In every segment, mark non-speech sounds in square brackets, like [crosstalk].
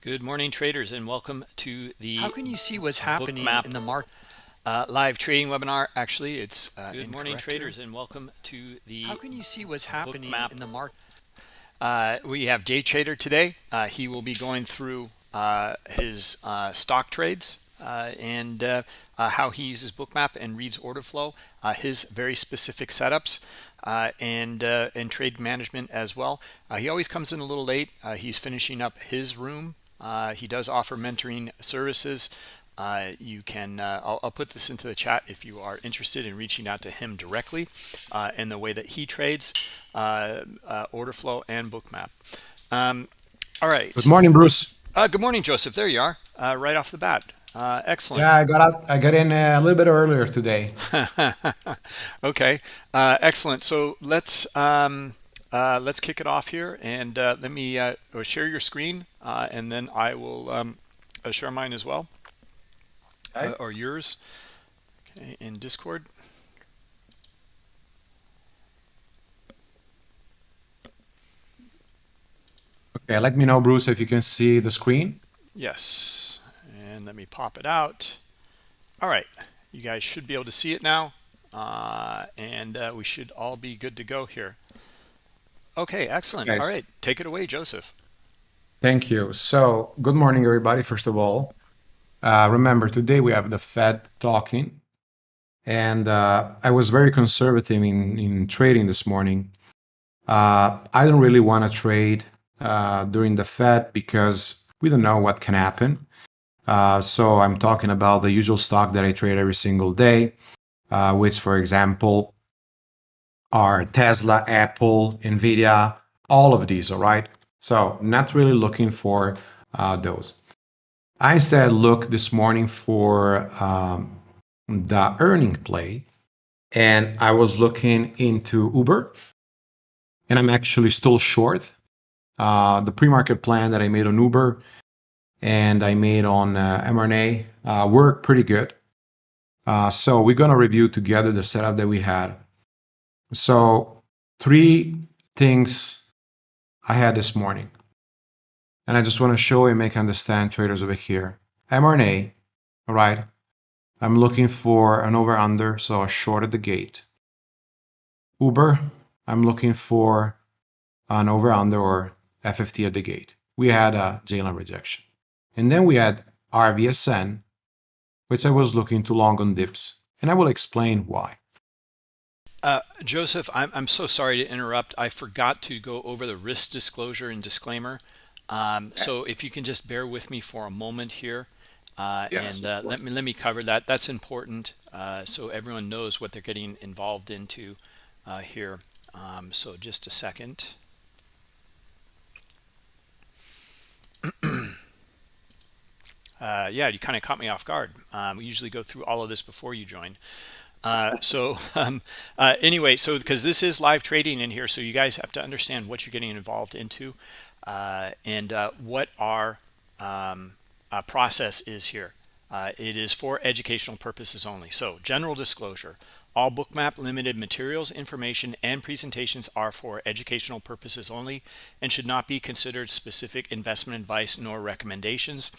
Good morning, traders, and welcome to the How can you see what's happening in the market? uh, live trading webinar. Actually, it's uh, Good morning, traders, and welcome to the How can you see what's happening in the market? Uh, we have Jay Trader today. Uh, he will be going through uh, his uh, stock trades uh, and uh, uh, how he uses Bookmap and reads order flow, uh, his very specific setups, uh, and uh, and trade management as well. Uh, he always comes in a little late. Uh, he's finishing up his room uh, he does offer mentoring services. Uh, you can, uh, I'll, I'll, put this into the chat if you are interested in reaching out to him directly uh, in the way that he trades uh, uh, order flow and bookmap. Um, all right. Good morning, Bruce. good morning, Joseph. There you are, right off the bat. excellent. Yeah, I got out, I got in a little bit earlier today. [laughs] okay, excellent. So let's um, uh, let's kick it off here and uh, let me uh, share your screen uh, and then I will um, uh, share mine as well okay. Uh, or yours okay, in Discord. Okay, let me know, Bruce, if you can see the screen. Yes, and let me pop it out. All right, you guys should be able to see it now, and we should all be good to go here. Okay, excellent. All right, take it away, Joseph. Thank you. So, good morning, everybody. First of all, uh, remember today we have the Fed talking, and uh, I was very conservative in in trading this morning. Uh, I don't really want to trade uh, during the Fed because we don't know what can happen. Uh, so I'm talking about the usual stock that I trade every single day, uh, which, for example, are Tesla, Apple, Nvidia, all of these, all right? So not really looking for uh, those. I said look this morning for um, the earning play, and I was looking into Uber, and I'm actually still short. Uh, the pre-market plan that I made on Uber and I made on uh, mRNA uh, worked pretty good. Uh, so we're going to review together the setup that we had so three things I had this morning. And I just want to show and make understand traders over here. mRNA, all right? I'm looking for an over under, so a short at the gate. Uber, I'm looking for an over under or FFT at the gate. We had a J-line rejection. And then we had RVSN, which I was looking to long on dips. And I will explain why. Uh, Joseph, I'm, I'm so sorry to interrupt. I forgot to go over the risk disclosure and disclaimer. Um, so if you can just bear with me for a moment here uh, yes, and uh, let me let me cover that. That's important uh, so everyone knows what they're getting involved into uh, here. Um, so just a second. [clears throat] Uh, yeah, you kind of caught me off guard. Um, we usually go through all of this before you join. Uh, so [laughs] um, uh, anyway, so because this is live trading in here, so you guys have to understand what you're getting involved into uh, and uh, what our um, uh, process is here. Uh, it is for educational purposes only. So general disclosure, all bookmap limited materials, information, and presentations are for educational purposes only and should not be considered specific investment advice nor recommendations.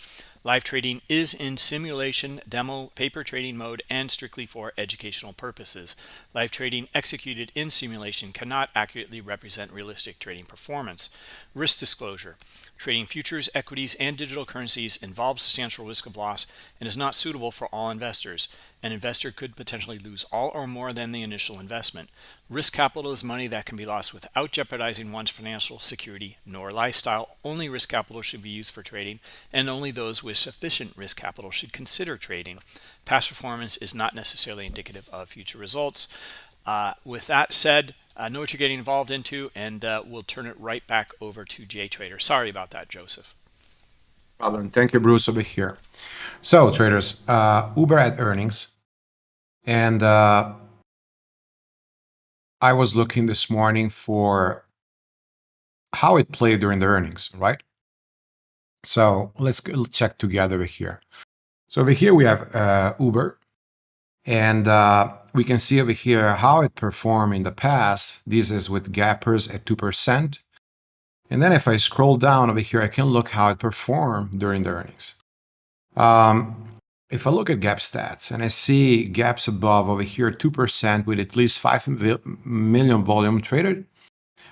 Live trading is in simulation, demo, paper trading mode, and strictly for educational purposes. Live trading executed in simulation cannot accurately represent realistic trading performance. Risk disclosure. Trading futures, equities, and digital currencies involves substantial risk of loss and is not suitable for all investors. An investor could potentially lose all or more than the initial investment. Risk capital is money that can be lost without jeopardizing one's financial security nor lifestyle. Only risk capital should be used for trading, and only those with sufficient risk capital should consider trading. Past performance is not necessarily indicative of future results. Uh, with that said, I know what you're getting involved into, and uh, we'll turn it right back over to Jay Trader. Sorry about that, Joseph. Problem. Thank you, Bruce, over here. So, traders, uh, Uber had earnings, and uh, I was looking this morning for how it played during the earnings, right? So let's check together here. So over here we have uh, Uber, and uh, we can see over here how it performed in the past. This is with gappers at 2%. And then if I scroll down over here, I can look how it performed during the earnings. Um, if I look at gap stats and I see gaps above over here, 2% with at least 5 million volume traded,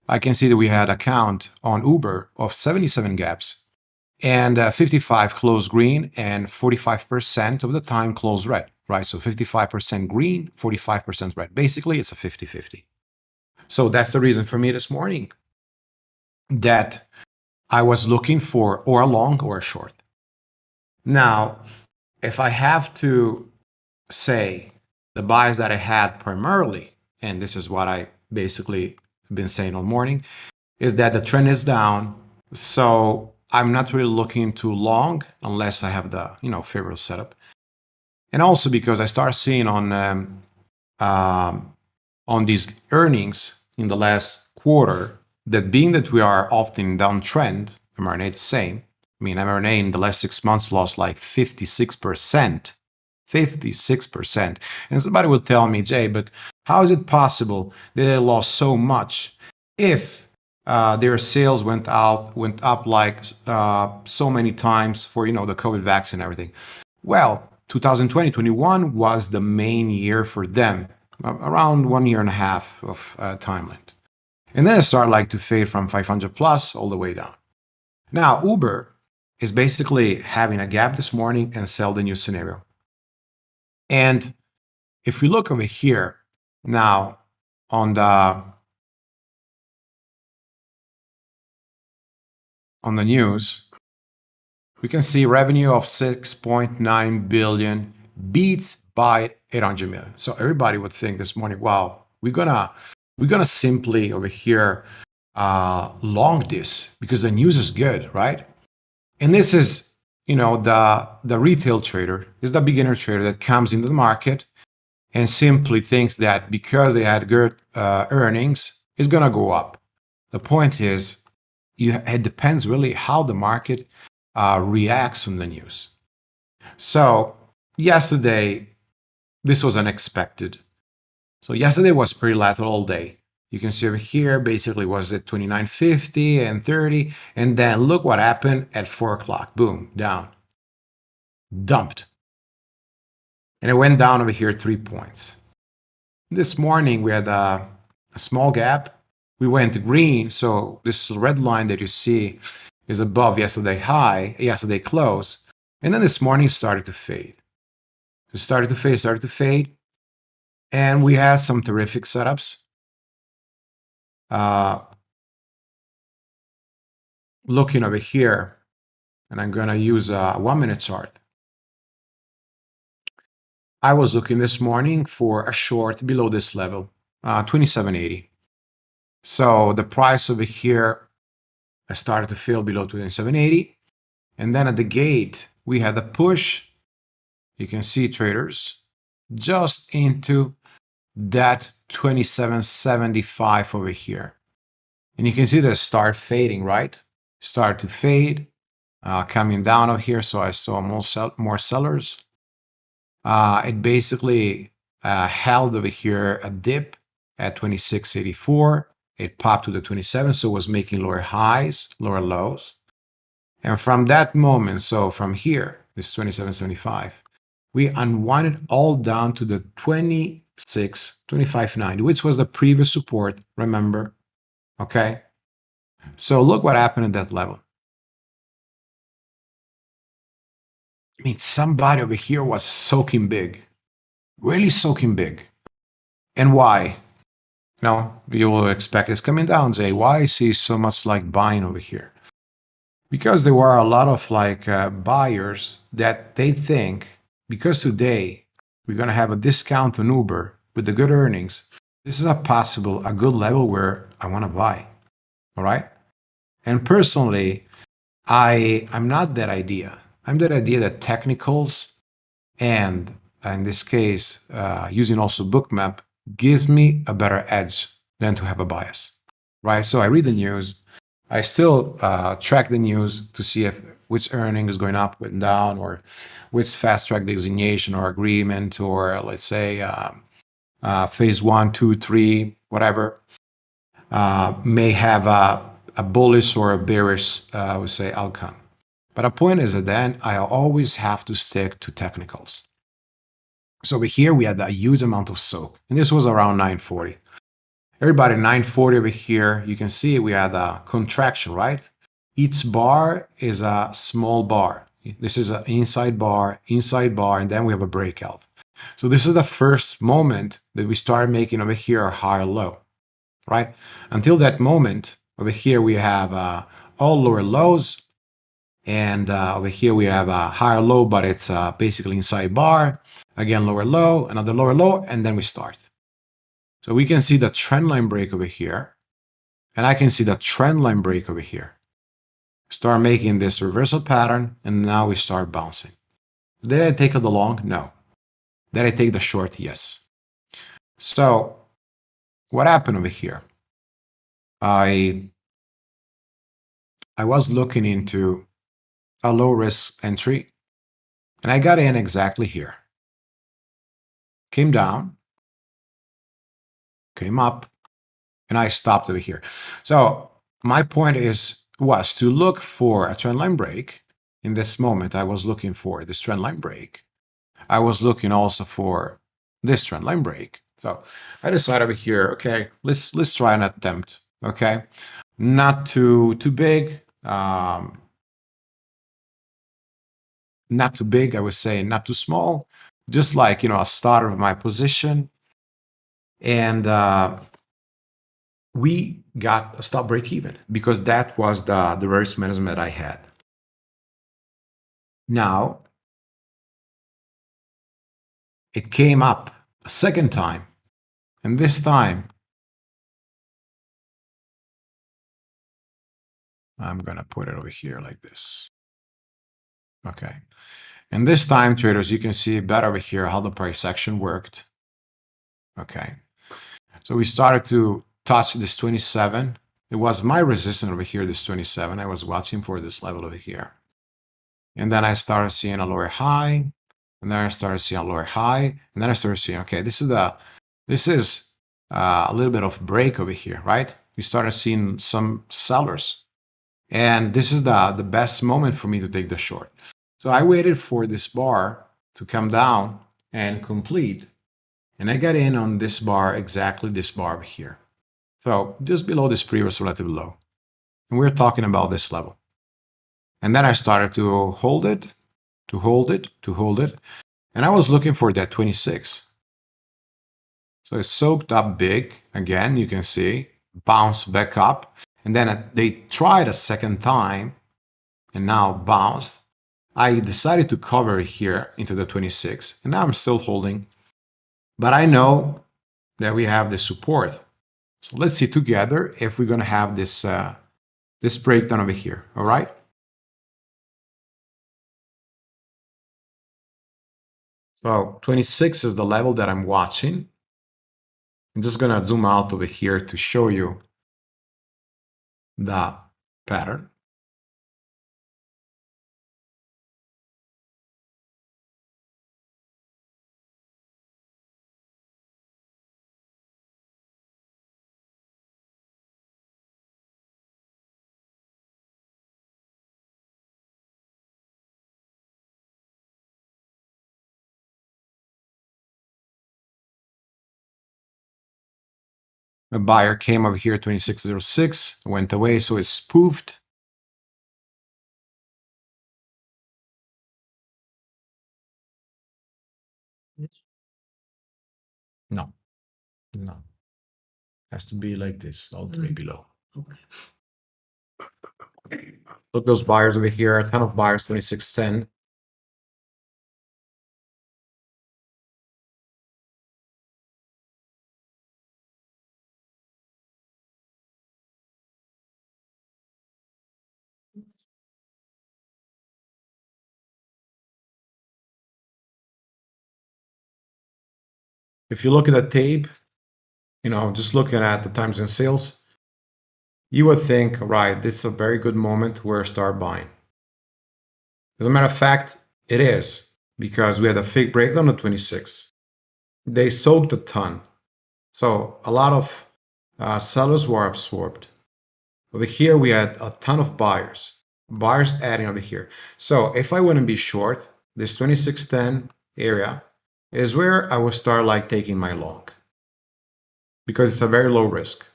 I can see that we had a count on Uber of 77 gaps and uh, 55 close green and 45% of the time close red, right? So 55% green, 45% red. Basically, it's a 50-50. So that's the reason for me this morning that I was looking for or a long or a short. Now, if I have to say the buys that I had primarily, and this is what I basically been saying all morning, is that the trend is down. So I'm not really looking too long unless I have the you know favorable setup. And also because I start seeing on um, um, on these earnings in the last quarter that being that we are often downtrend, mRNA the same. I mean, mRNA in the last six months lost like 56%. 56%. And somebody will tell me, Jay, but how is it possible that they lost so much if uh, their sales went out, went up like uh, so many times for, you know, the COVID vaccine and everything? Well, 2020-21 was the main year for them, around one year and a half of uh, timeline. And then it started like to fade from 500 plus all the way down. Now, Uber is basically having a gap this morning and sell the new scenario. And if we look over here now on the on the news, we can see revenue of 6.9 billion beats by 800 million. So everybody would think this morning, wow, we're gonna we're gonna simply over here uh, long this because the news is good, right? And this is, you know, the the retail trader is the beginner trader that comes into the market and simply thinks that because they had good uh, earnings, it's gonna go up. The point is, you, it depends really how the market uh, reacts on the news. So yesterday, this was unexpected. So yesterday was pretty lateral all day. You can see over here, basically was at 29.50 and 30. And then look what happened at 4 o'clock. Boom, down. Dumped. And it went down over here three points. This morning, we had a, a small gap. We went green. So this red line that you see is above yesterday high, yesterday close. And then this morning started to fade. It started to fade, started to fade. And we had some terrific setups. Uh, looking over here, and I'm going to use a one minute chart. I was looking this morning for a short below this level, uh, 2780. So the price over here, I started to fill below 2780. And then at the gate, we had a push. You can see traders just into that 2775 over here. And you can see the start fading, right? Start to fade, uh, coming down over here. So I saw more, sell more sellers. Uh, it basically uh, held over here a dip at 2684. It popped to the 27, so it was making lower highs, lower lows. And from that moment, so from here, this 2775, we unwinded all down to the 26, 2590, which was the previous support, remember? Okay. So look what happened at that level. I mean, somebody over here was soaking big, really soaking big. And why? No, you will expect it's coming down. Say, why I see so much like buying over here? Because there were a lot of like uh, buyers that they think because today we're going to have a discount on Uber with the good earnings, this is a possible, a good level where I want to buy. All right. And personally, I, I'm not that idea. I'm that idea that technicals and in this case, uh, using also bookmap gives me a better edge than to have a bias, right? So I read the news. I still uh, track the news to see if which earning is going up and down, or which fast track designation or agreement, or let's say um, uh, phase one, two, three, whatever, uh, may have a, a bullish or a bearish, uh, I would say, outcome. But the point is that then I always have to stick to technicals. So over here, we had a huge amount of soak, and this was around 940. Everybody, 940 over here, you can see we had a contraction, right? Each bar is a small bar. This is an inside bar, inside bar, and then we have a breakout. So this is the first moment that we start making over here a higher low, right? Until that moment, over here we have uh, all lower lows, and uh, over here we have a higher low, but it's uh, basically inside bar. Again, lower low, another lower low, and then we start. So we can see the trend line break over here, and I can see the trend line break over here. Start making this reversal pattern, and now we start bouncing. Did I take the long? No. Did I take the short? Yes. So what happened over here? I I was looking into a low risk entry and I got in exactly here. Came down, came up, and I stopped over here. So my point is was to look for a trend line break. In this moment, I was looking for this trend line break. I was looking also for this trend line break. So I decided over here, okay, let's let's try an attempt. Okay, not too too big, um, not too big. I would say not too small. Just like you know a start of my position, and uh, we got a stop break even because that was the the risk management I had. Now it came up a second time, and this time I'm gonna put it over here like this. Okay, and this time, traders, you can see better over here how the price action worked. Okay, so we started to touch this 27. It was my resistance over here, this 27. I was watching for this level over here. And then I started seeing a lower high, and then I started seeing a lower high, and then I started seeing, okay, this is the, this is uh, a little bit of break over here, right? We started seeing some sellers, and this is the the best moment for me to take the short. So I waited for this bar to come down and complete, and I got in on this bar, exactly this bar here. So just below this previous relative low. And we're talking about this level. And then I started to hold it, to hold it, to hold it. And I was looking for that 26. So it soaked up big. Again, you can see, bounced back up. And then they tried a second time and now bounced. I decided to cover here into the 26. And now I'm still holding. But I know that we have the support so let's see together if we're going to have this, uh, this breakdown over here, all right? So 26 is the level that I'm watching. I'm just going to zoom out over here to show you the pattern. A buyer came over here, 2606, went away, so it's spoofed. No, no. Has to be like this, all three Mm. below. Okay. Look, those buyers over here, a ton of buyers, 2610. If you look at the tape, you know, just looking at the times and sales, you would think, right, this is a very good moment where start buying. As a matter of fact, it is because we had a fake breakdown at 26. They soaked a ton. So a lot of uh, sellers were absorbed. Over here, we had a ton of buyers. Buyers adding over here. So if I wouldn't be short, this 2610 area is where I will start like taking my long. Because it's a very low risk.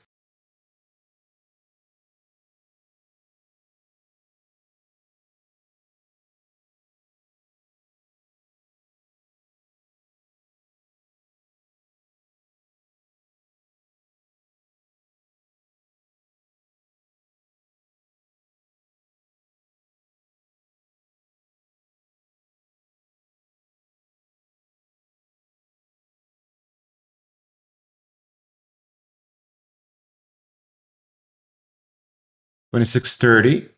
Twenty-six thirty.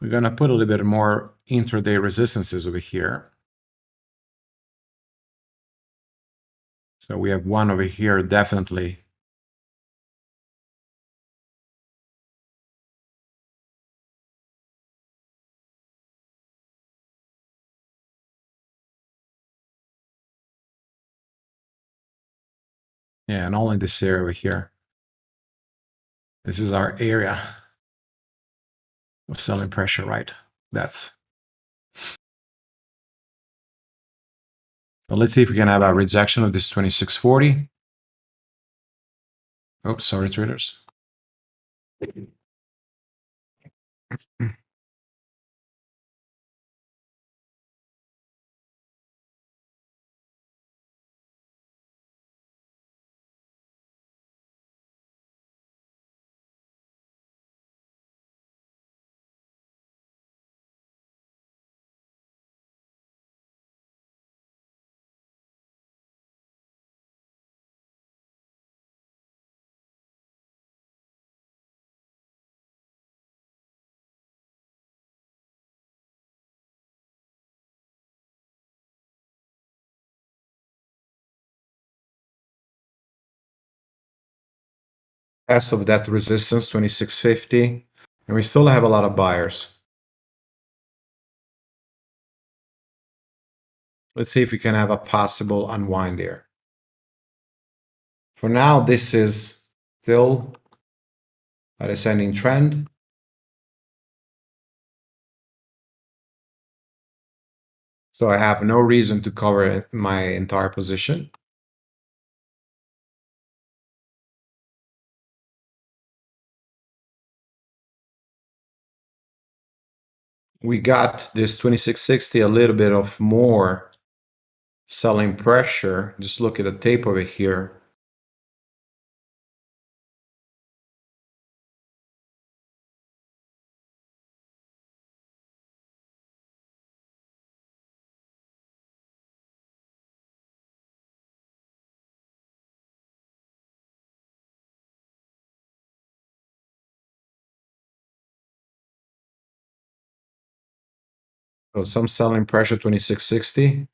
We're gonna put a little bit more intraday resistances over here. So we have one over here, definitely. Yeah, and all in this area over here. This is our area of selling pressure, right? That's. Let's see if we can have a rejection of this 2640. Oops, sorry, traders. As of that resistance, 2650. And we still have a lot of buyers. Let's see if we can have a possible unwind here. For now, this is still a descending trend. So I have no reason to cover my entire position. We got this 2660 a little bit of more selling pressure. Just look at the tape over here. So some selling pressure 2660.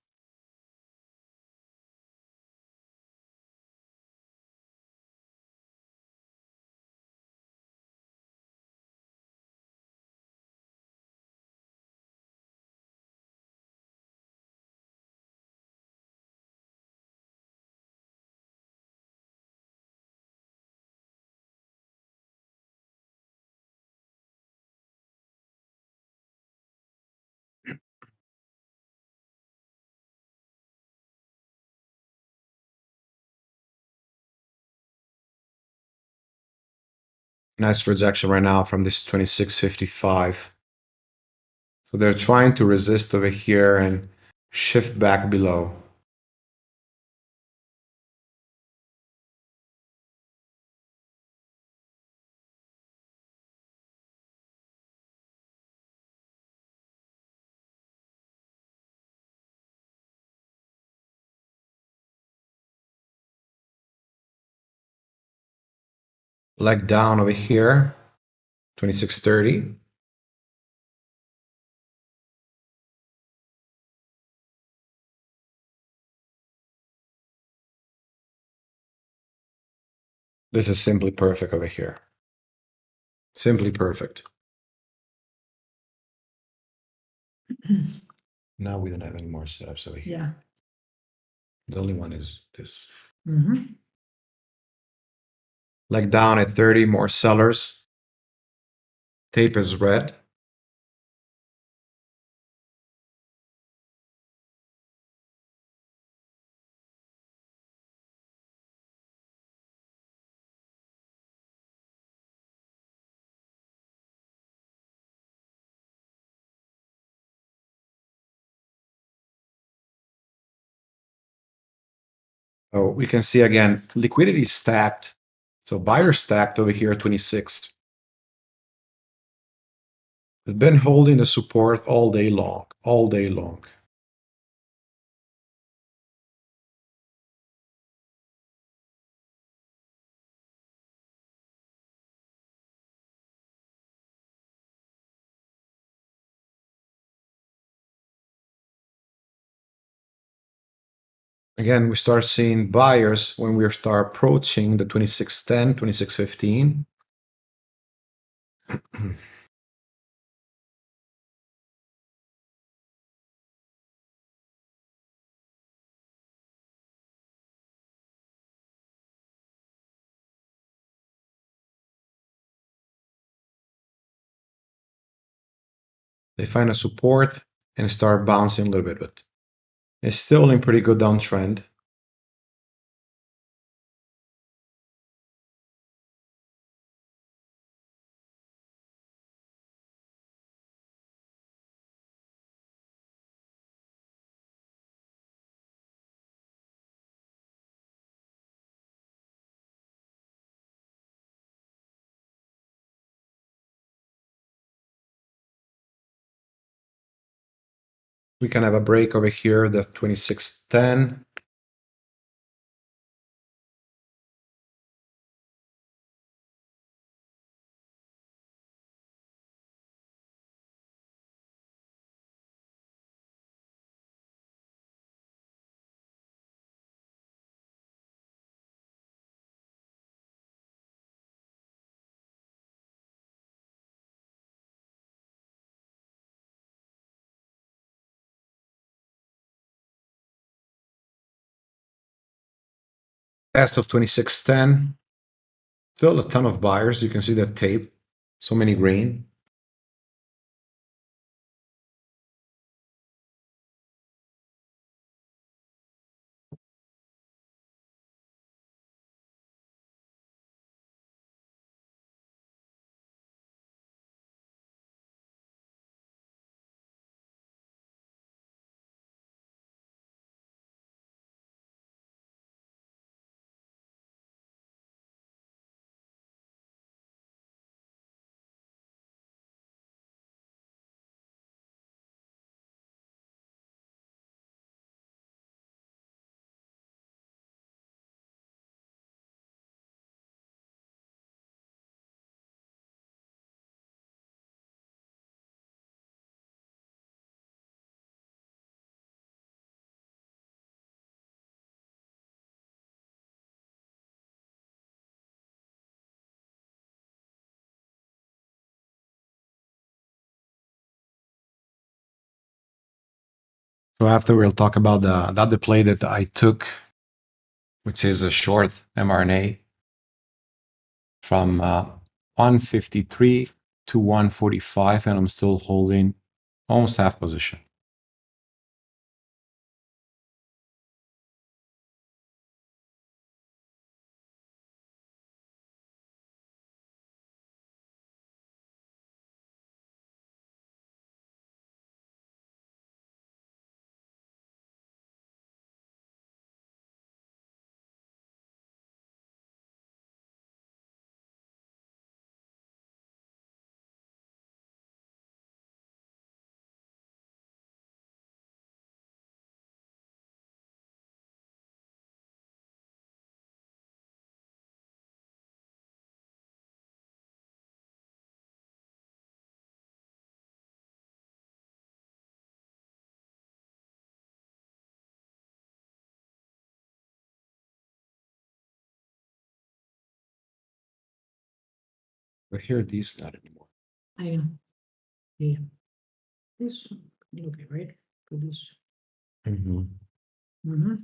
Nice rejection right now from this 2655. So they're trying to resist over here and shift back below. Leg down over here, 2630. This is simply perfect over here. Simply perfect. [clears throat] now we don't have any more setups over here. Yeah. The only one is this. Mhm. Like down at 30, more sellers. Tape is red. Oh, we can see again, liquidity stacked. So buyer stacked over here, 26th. They've been holding the support all day long, all day long. Again, we start seeing buyers when we start approaching the 2610, 2615. they find a support and start bouncing a little bit, it's still in pretty good downtrend. We can have a break over here, the 2610. As of 2610, still a ton of buyers. You can see that tape, so many green. So after we'll talk about the, that the play that I took, which is a short mRNA from uh, 153 to 145, and I'm still holding almost half position. But here, these not anymore. I know. Yeah. This will be right for this. Mm-hmm. Mm-hmm.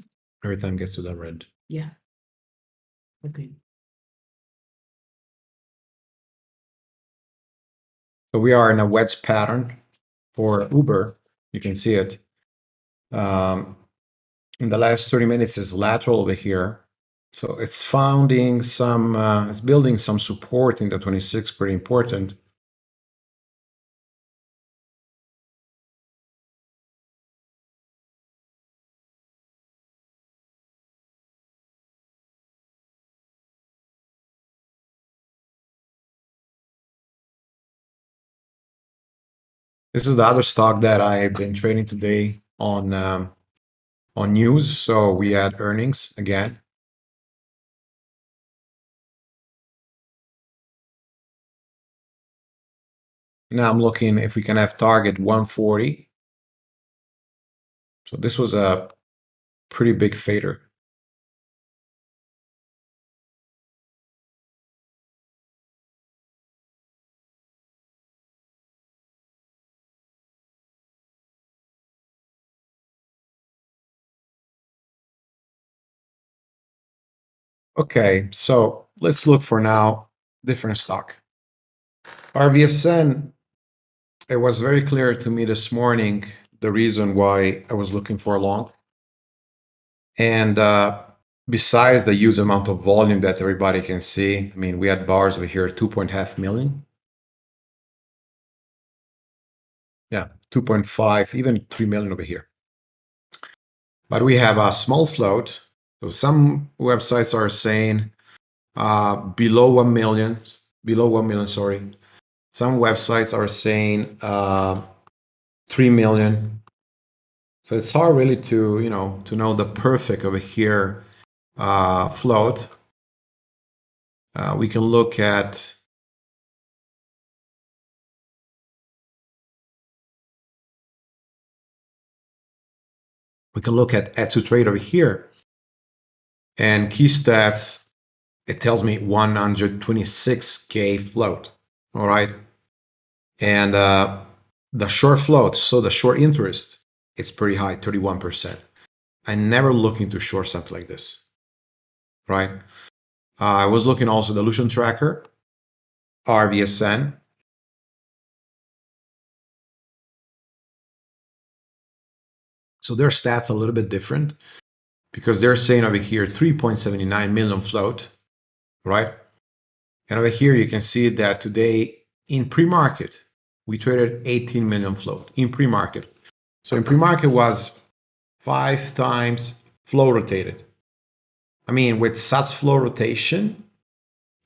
Every time gets to that red. Yeah. Okay. So we are in a wedge pattern for Uber. You can see it. Um, in the last 30 minutes is lateral over here. So it's founding some, uh, it's building some support in the 26, pretty important. This is the other stock that I've been trading today on um, on news. So we had earnings again. Now I'm looking if we can have target 140. So this was a pretty big fader. Okay, so let's look for now different stock. RVSN, it was very clear to me this morning the reason why I was looking for a long. And uh, besides the huge amount of volume that everybody can see, I mean, we had bars over here, 2.5 million. Yeah, 2.5, even 3 million over here. But we have a small float so some websites are saying uh, below 1 million, below 1 million, sorry. Some websites are saying uh, 3 million. So it's hard really to, you know, to know the perfect over here uh, float. Uh, we can look at we can look at add to trade over here and key stats, it tells me 126K float. All right. And uh, the short float, so the short interest, it's pretty high, 31%. I never look into short something like this. Right. Uh, I was looking also the dilution tracker, RVSN. So their stats a little bit different because they're saying over here 3.79 million float, right? And over here, you can see that today in pre-market, we traded 18 million float in pre-market. So in pre-market was five times float rotated. I mean, with such float rotation,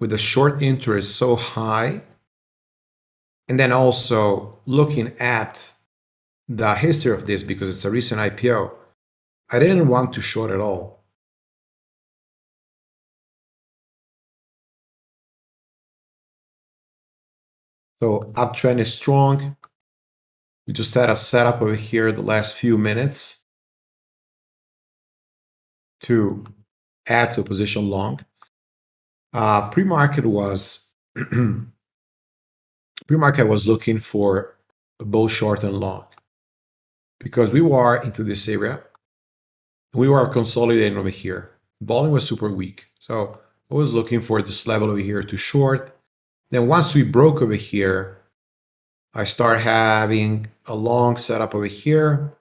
with the short interest so high, and then also looking at the history of this because it's a recent IPO, I didn't want to short at all. So uptrend is strong. We just had a setup over here the last few minutes to add to a position long. Uh, pre-market was [clears throat] pre-market was looking for both short and long because we were into this area we were consolidating over here. Volume was super weak. So I was looking for this level over here to short. Then once we broke over here, I start having a long setup over here,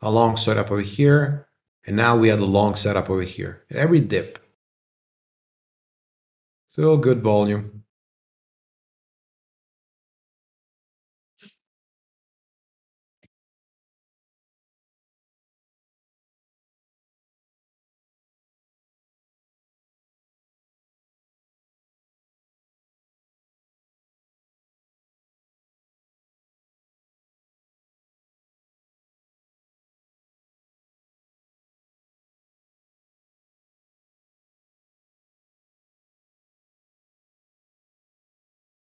a long setup over here, and now we had a long setup over here. At every dip. Still good volume.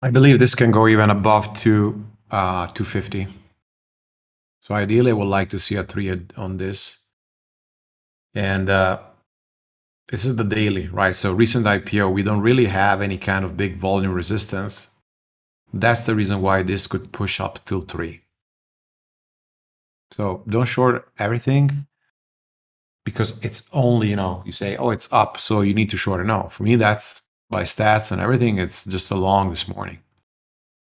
I believe this can go even above to uh, 250. So ideally, I would like to see a three on this. And uh, this is the daily, right? So recent IPO, we don't really have any kind of big volume resistance. That's the reason why this could push up till three. So don't short everything because it's only, you know, you say, oh, it's up, so you need to short it. No, for me, that's by stats and everything, it's just a long this morning.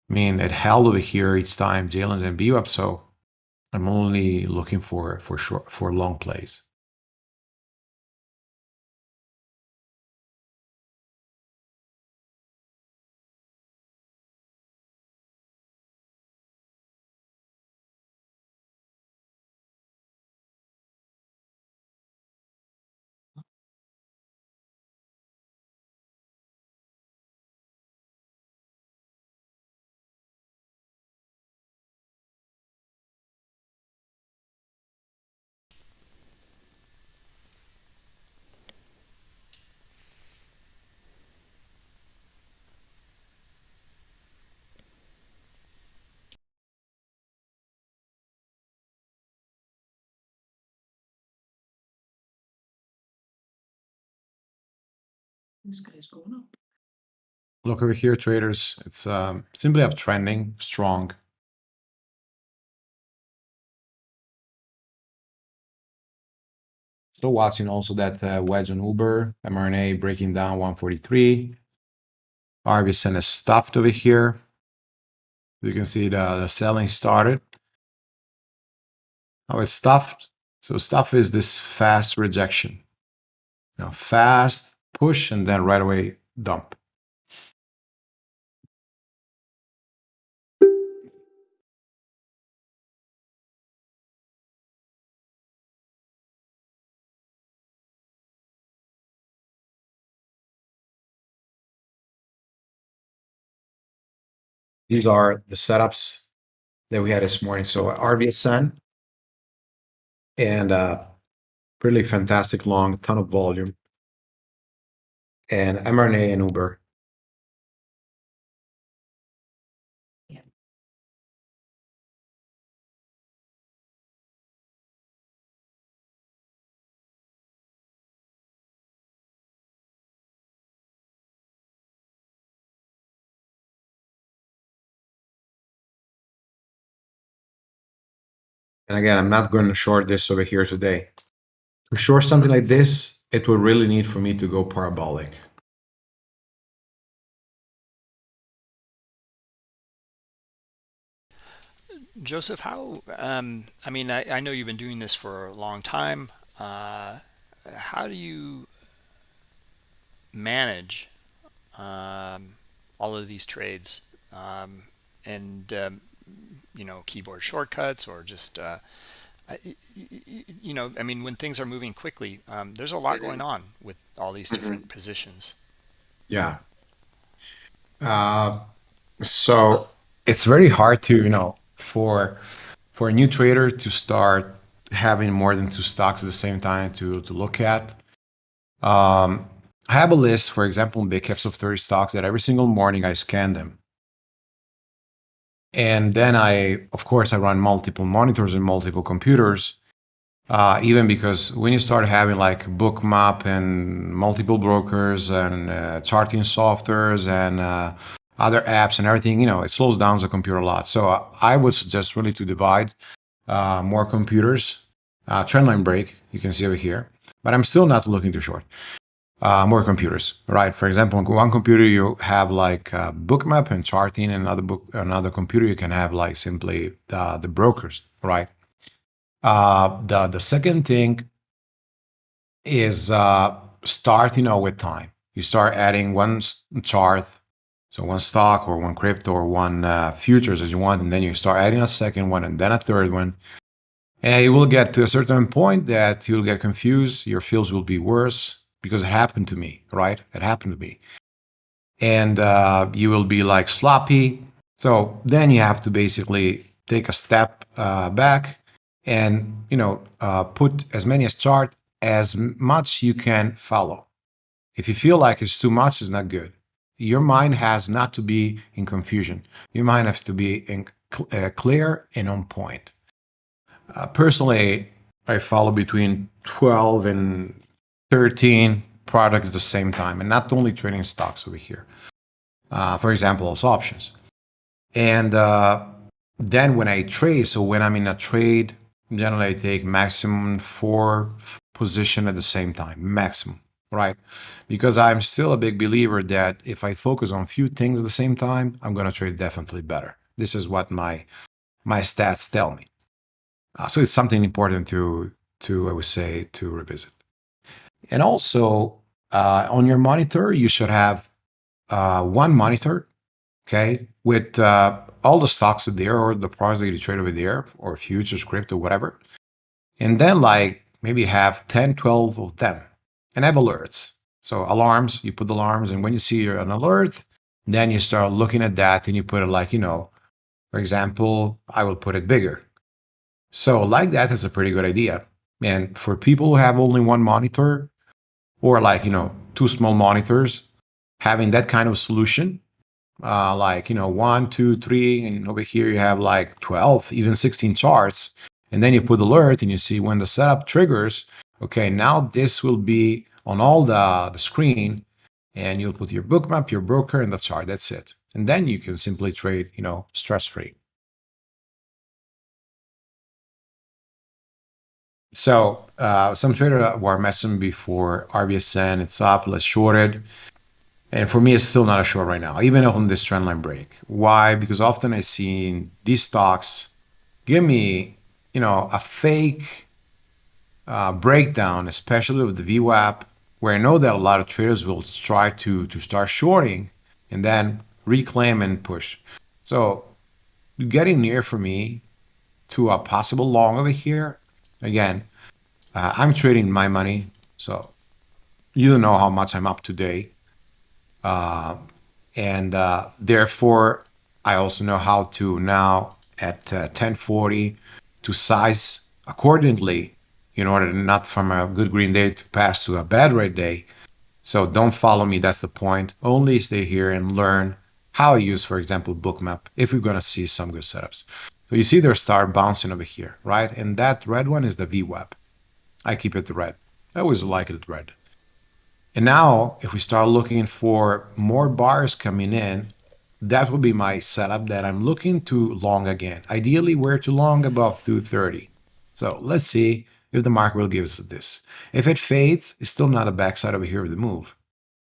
I mean, it held over here each time J-lines and VWAP, so I'm only looking for for short for long plays. This guy's going up. Look over here, traders. It's um, simply uptrending, strong. Still watching also that uh, wedge on Uber, mRNA breaking down 143. RVSN is stuffed over here. You can see the, the selling started. Now it's stuffed. So stuff is this fast rejection. You know, fast push and then right away dump. These are the setups that we had this morning. So RVSN and uh, really fantastic long, ton of volume. And mRNA and Uber. Yeah. And again, I'm not going to short this over here today. To short something like this, it would really need for me to go parabolic. Joseph, how? Um, I mean, I, I know you've been doing this for a long time. Uh, how do you manage um, all of these trades um, and um, you know keyboard shortcuts or just uh, you know I mean when things are moving quickly um, there's a lot going on with all these different Mm-hmm. positions Yeah. Uh, so it's very hard to, you know, for for a new trader to start having more than two stocks at the same time to to look at. Um, I have a list, for example, in big caps of 30 stocks that every single morning I scan them. And then I, of course, I run multiple monitors and multiple computers. Uh, even because when you start having like bookmap and multiple brokers and uh, charting softwares and uh, other apps and everything, you know, it slows down the computer a lot. So I would suggest really to divide uh, more computers. Uh, trendline break, you can see over here, but I'm still not looking too short. Uh, more computers, right? For example, on one computer you have like bookmap and charting, and another book, another computer you can have like simply uh, the brokers, right? Uh, the the second thing is uh, start, you know, with time. You start adding one chart, so one stock or one crypto or one uh, futures as you want, and then you start adding a second one and then a third one. And you will get to a certain point that you'll get confused. Your fields will be worse because it happened to me, right? It happened to me. And uh, you will be like sloppy. So then you have to basically take a step uh, back and you know uh, put as many as chart as much you can follow. If you feel like it's too much, it's not good. Your mind has not to be in confusion. Your mind has to be in cl- uh, clear and on point. Uh, personally, I follow between 12 and 13 products at the same time, and not only trading stocks over here. Uh, for example, also options. And uh, then when I trade, so when I'm in a trade, generally I take maximum four position at the same time, maximum. right? Because I'm still a big believer that if I focus on few things at the same time, I'm going to trade definitely better. This is what my my stats tell me. Uh, so it's something important to to I would say to revisit. And also uh, on your monitor, you should have uh, one monitor, okay, with uh, all the stocks there or the products that you trade over there or futures, crypto, whatever. And then like maybe have 10, 12 of them and have alerts. So alarms, you put alarms and when you see an alert, then you start looking at that and you put it like, you know, for example, I will put it bigger. So like that is a pretty good idea. And for people who have only one monitor or like, you know, two small monitors, having that kind of solution, uh, like, you know, one, two, three, and over here you have like 12, even 16 charts. And then you put alert and you see when the setup triggers, okay, now this will be on all the, the screen and you'll put your bookmap, your broker, and the chart. That's it. And then you can simply trade, you know, stress-free. So uh, some traders were mentioned before RVSN, it's up, let's short it. And for me, it's still not a short right now, even on this trendline break. Why? Because often I see these stocks give me, you know, a fake uh, breakdown, especially with the VWAP, where I know that a lot of traders will try to to start shorting and then reclaim and push. So getting near for me to a possible long over here. Again, uh, I'm trading my money, so you don't know how much I'm up today. Uh, and uh, therefore, I also know how to now at 1040 uh, to size accordingly in order not from a good green day to pass to a bad red day. So don't follow me, that's the point. Only stay here and learn how I use, for example, bookmap if we're gonna see some good setups. So you see their star bouncing over here, right? And that red one is the VWAP. I keep it red. I always like it red. And now if we start looking for more bars coming in, that will be my setup that I'm looking to long again. Ideally, where to long above 230. So let's see if the market will give us this. If it fades, it's still not a backside over here of the move.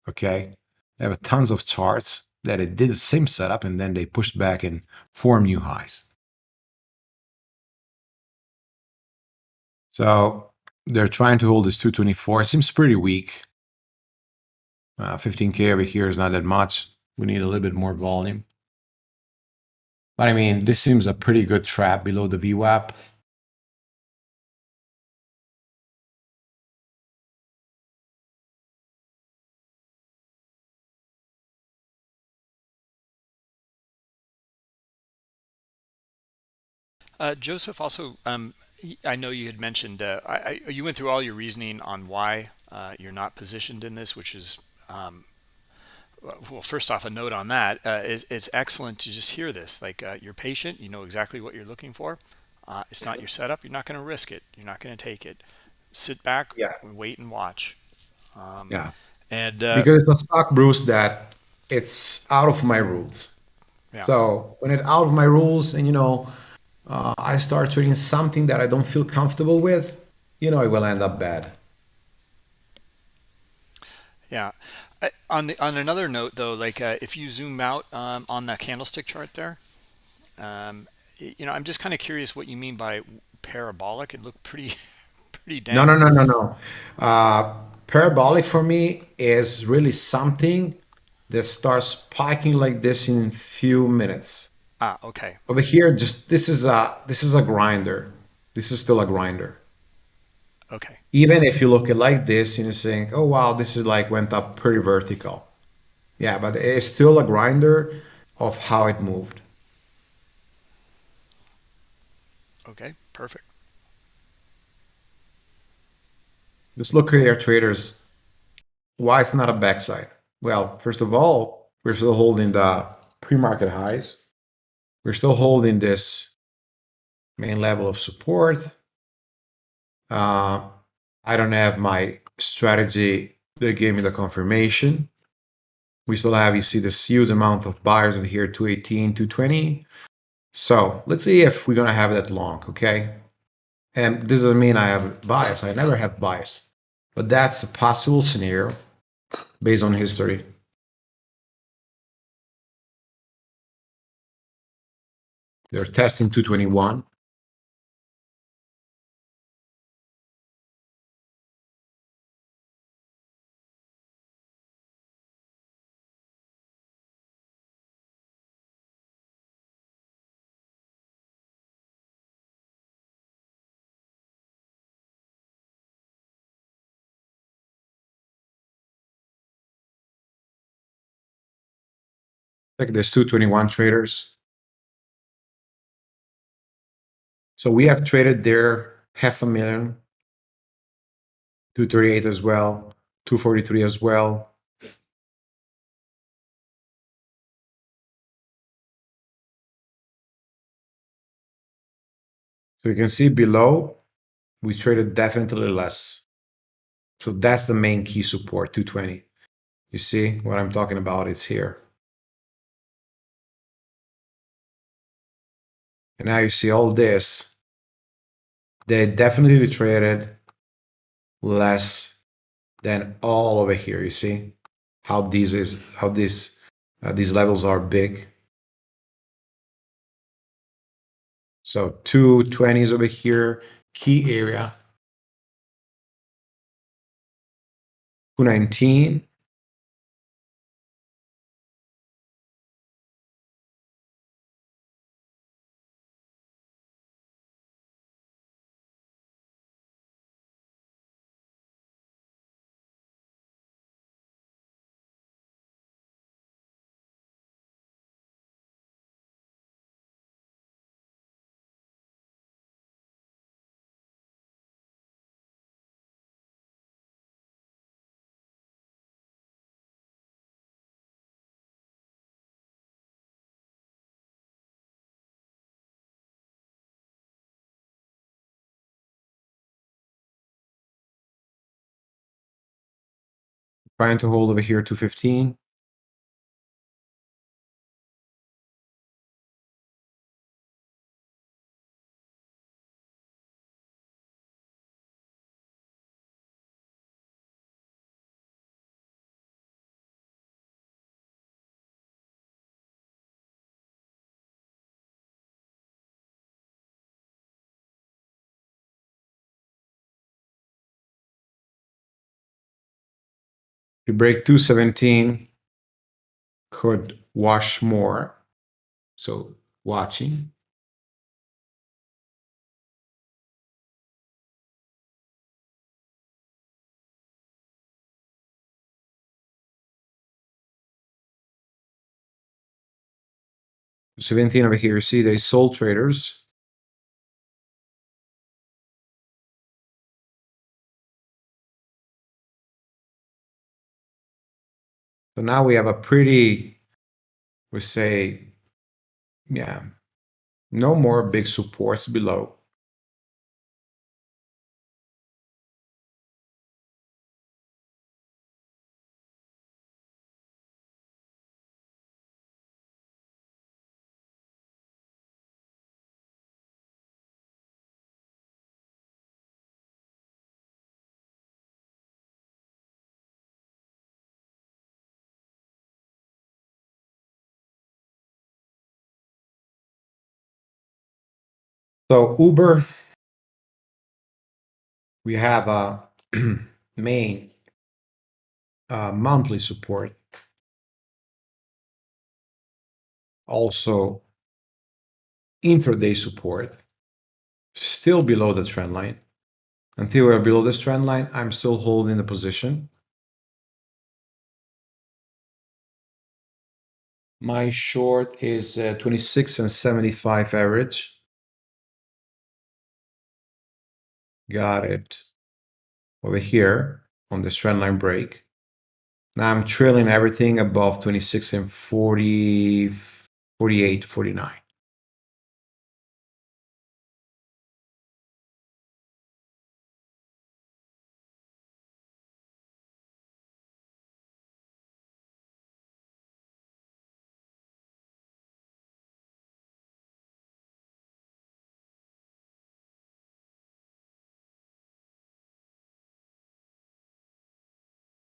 Okay. I have tons of charts that it did the same setup and then they pushed back and formed new highs. So they're trying to hold this 224. It seems pretty weak. Uh, 15K over here is not that much. We need a little bit more volume. But I mean, this seems a pretty good trap below the VWAP. Uh, Joseph, also, um, I know you had mentioned, uh, I, I, you went through all your reasoning on why uh, you're not positioned in this, which is, um, well, first off, a note on that. Uh, it, it's excellent to just hear this. Like, uh, you're patient, you know exactly what you're looking for. Uh, it's not your setup. You're not going to risk it. You're not going to take it. Sit back, yeah. wait and watch. Um, yeah. And because the stock, Bruce, that it's out of my rules. Yeah. So when it's out of my rules, and you know, uh, I start trading something that I don't feel comfortable with, you know, it will end up bad. Yeah. On the on another note, though, like uh, if you zoom out um, on that candlestick chart there, um, you know, I'm just kind of curious what you mean by parabolic. It looked pretty, [laughs] pretty damn. No, no, no, no, no. Uh, parabolic for me is really something that starts spiking like this in few minutes. Ah, okay. Over here, just this is a this is a grinder. This is still a grinder. Okay. Even if you look at like this and you're saying, oh wow, this is like went up pretty vertical. Yeah, but it's still a grinder of how it moved. Okay, perfect. Let's look at our traders. Why it's not a backside? Well, first of all, we're still holding the pre-market highs. We're still holding this main level of support. Uh, I don't have my strategy that gave me the confirmation. We still have, you see this huge amount of buyers over here, 218, 220. So let's see if we're to have that long, okay? And this doesn't mean I have bias. I never have bias. but that's a possible scenario based on history. They're testing 221. Look at this 221 traders. So we have traded there half a million, 238 as well, 243 as well. So you can see below, we traded definitely less. So that's the main key support, 220. You see what I'm talking about? It's here. And now you see all this. They definitely traded less than all over here. You see how these is how this uh, these levels are big. So 220s over here, key area. 219 trying to hold over here 215. You break 217, could wash more. So watching. Seventeen over here. See, they sold traders. So now we have a pretty, we say, yeah, no more big supports below. So Uber, we have a [clears throat] main uh, monthly support. Also intraday support, still below the trend line. Until we're below this trend line, I'm still holding the position. My short is uh, 26 and 75 average. Got it. Over mm-hmm. here on this trend line break. Now I'm trailing everything above 26 and 40, 48, 49.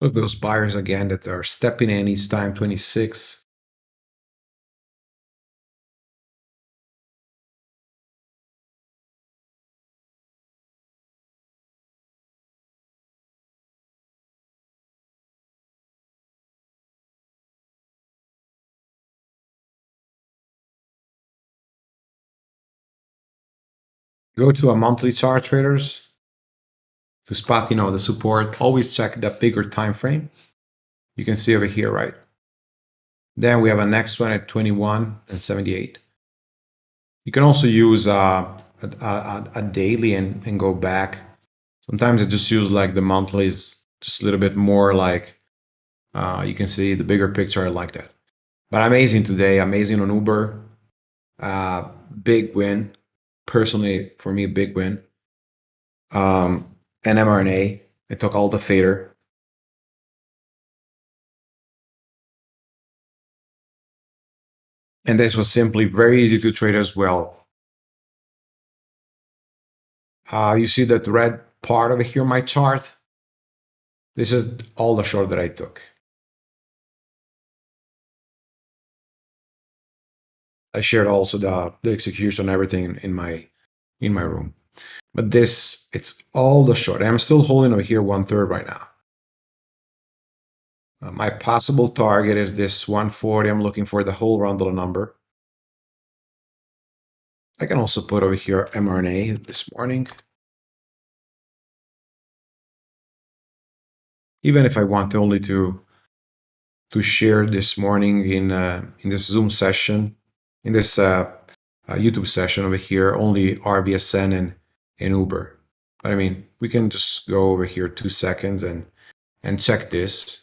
Look, those buyers again that are stepping in each time, 26. Go to a monthly chart traders to spot, you know, the support. Always check the bigger time frame. You can see over here, right? Then we have a next one at 21 and 78. You can also use uh, a, a, a daily and, and go back. Sometimes I just use like the monthly is just a little bit more like uh, you can see the bigger picture. I like that. But amazing today, amazing on Uber. Uh, big win. Personally, for me, big win. Um, and mRNA. I took all the fader. And this was simply very easy to trade as well. Uh, you see that red part over here, my chart. This is all the short that I took. I shared also the, the execution, everything in my in my room. But this, it's all the short. I'm still holding over here one third right now. Uh, my possible target is this 140. I'm looking for the whole Rondel number. I can also put over here mRNA this morning. Even if I want only to to share this morning in uh, in this Zoom session, in this uh, uh, YouTube session over here, only RVSN and, and Uber. But I mean, we can just go over here two seconds and, and check this.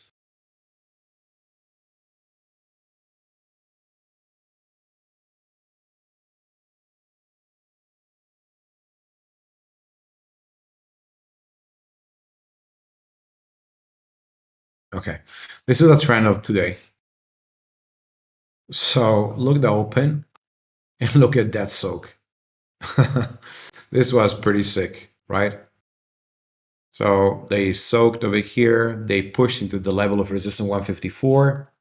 Okay, this is a trend of today. So look at the open and look at that soak. [laughs] this was pretty sick, right? So they soaked over here. They pushed into the level of resistance 154.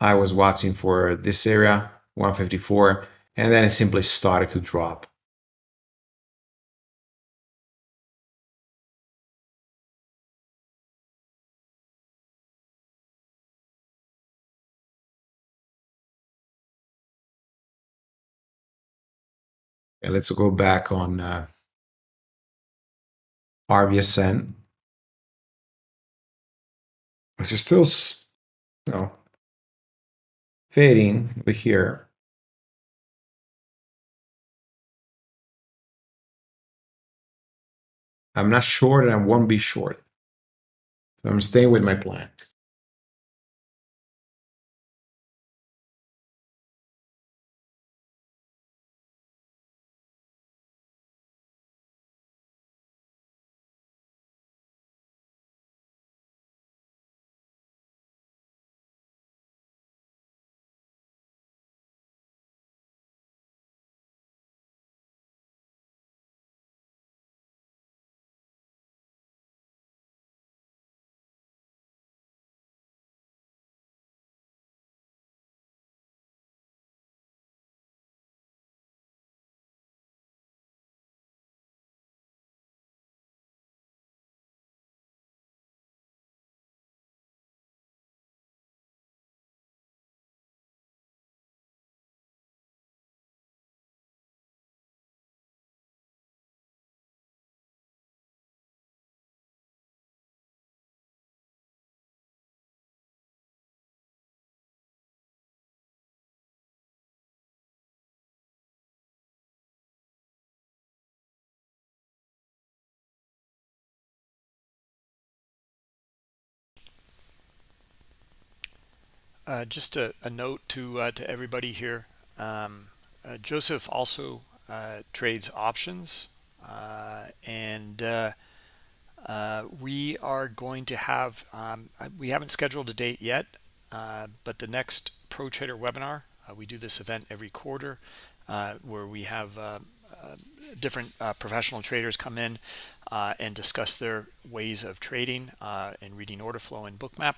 I was watching for this area, 154, and then it simply started to drop. Let's go back on uh, RVSN. Which is still, know, fading over here. I'm not short and I won't be short. So I'm staying with my plan. Uh, just a, a, note to uh, to everybody here. Um, uh, Joseph also uh, trades options, uh, and uh, we are going to have. Um, we haven't scheduled a date yet, but the next Pro Trader webinar. we do this event every quarter, where we have different professional traders come in and discuss their ways of trading and reading order flow and bookmap.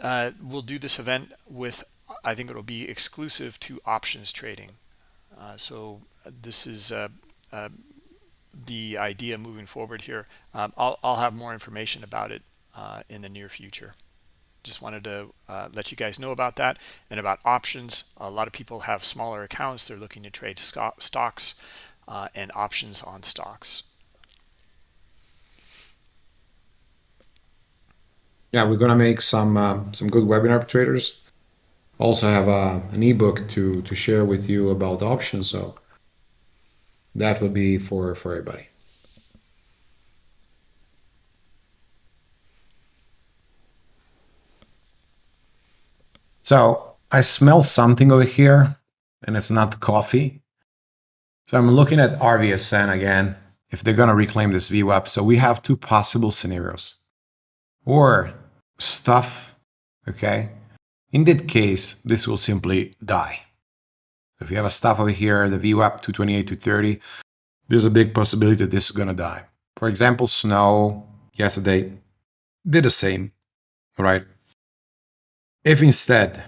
Uh, we'll do this event with, I think it'll be exclusive to options trading. Uh, so this is uh, the idea moving forward here. Um, I'll, I'll, have more information about it in the near future just wanted to uh, let you guys know about that and about options a lot of people have smaller accounts they're looking to trade stocks uh, and options on stocks. Yeah, we're gonna make some uh, some good webinar traders. Also have a, uh, an ebook to to share with you about options, so that would be for for everybody. So I smell something over here, and it's not coffee. So I'm looking at RVSN again, if they're going to reclaim this VWAP. So we have two possible scenarios. Or stuff, okay? In that case, this will simply die. If you have a stuff over here, the VWAP 228 to 30, there's a big possibility that this is going to die. For example, snow yesterday did the same, right? If instead,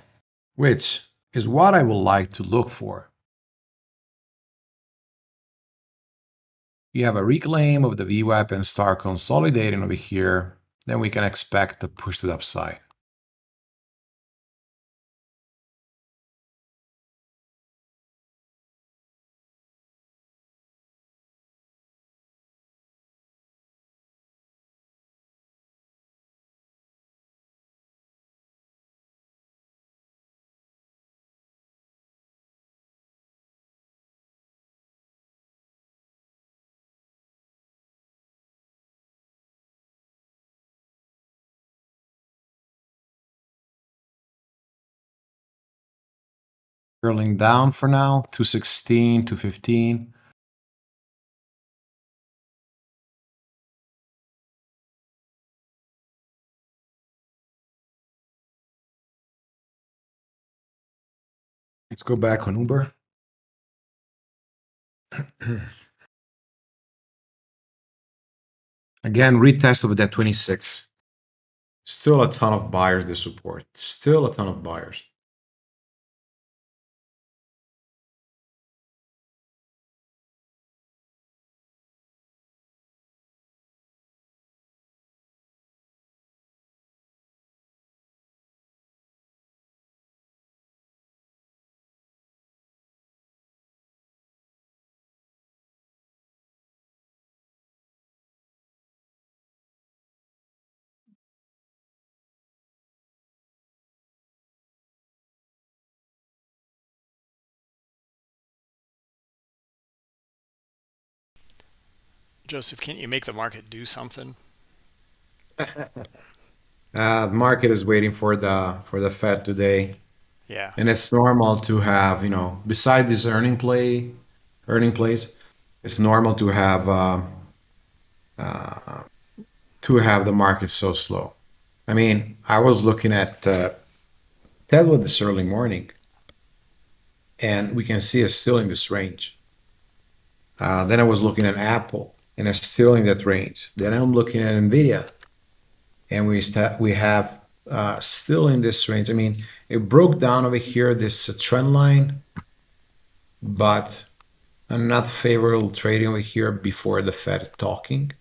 which is what I would like to look for, you have a reclaim of the VWAP and start consolidating over here, then we can expect a push to the upside. Curling down for now, 216, 215. Let's go back on Uber. [clears throat] Again, retest of that 26. Still a ton of buyers they support. Still a ton of buyers. Joseph, can't you make the market do something? [laughs] Uh, the market is waiting for the for the Fed today, Yeah. and it's normal to have you know beside this earning play, earning plays, it's normal to have uh, uh, to have the market so slow. I mean, I was looking at uh, Tesla this early morning, and we can see it's still in this range. Uh, then I was looking at Apple, and it's still in that range. Then I'm looking at Nvidia, and we we have uh, still in this range. I mean, it broke down over here this uh, trend line, but I'm not favorable trading over here before the Fed talking.